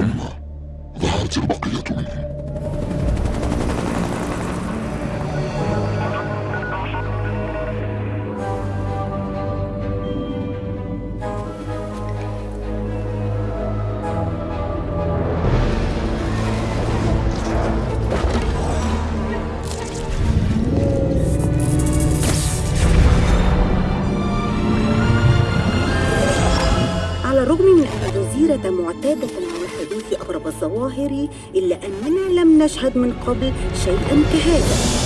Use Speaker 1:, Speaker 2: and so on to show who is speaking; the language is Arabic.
Speaker 1: ثم ظهرت البقية منهم.
Speaker 2: معتادة حدوث أغرب الظواهر إلا أننا لم نشهد من قبل شيئا كهذا.